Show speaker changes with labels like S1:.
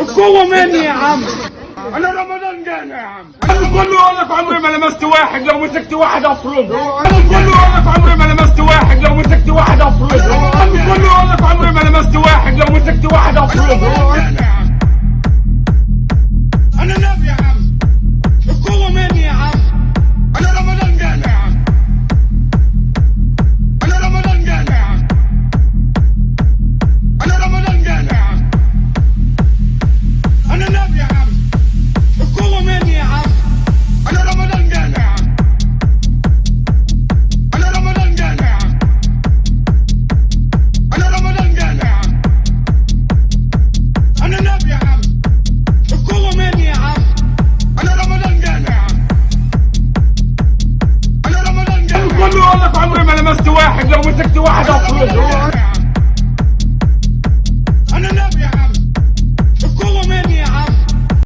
S1: القوة مني يا عم. أنا رمضان جانا يا عم.
S2: أنا كل أقول لك عمري ما لمست واحد لو مسكت واحد افرمه أنا كل أقول لك عمري ما لمست واحد لو مسكت واحد افرمه أنا كل أقول لك عمري ما لمست واحد لو مسكت واحد افرمه عمري والله في عمري ما لمست واحد لو مسكت واحد اطرده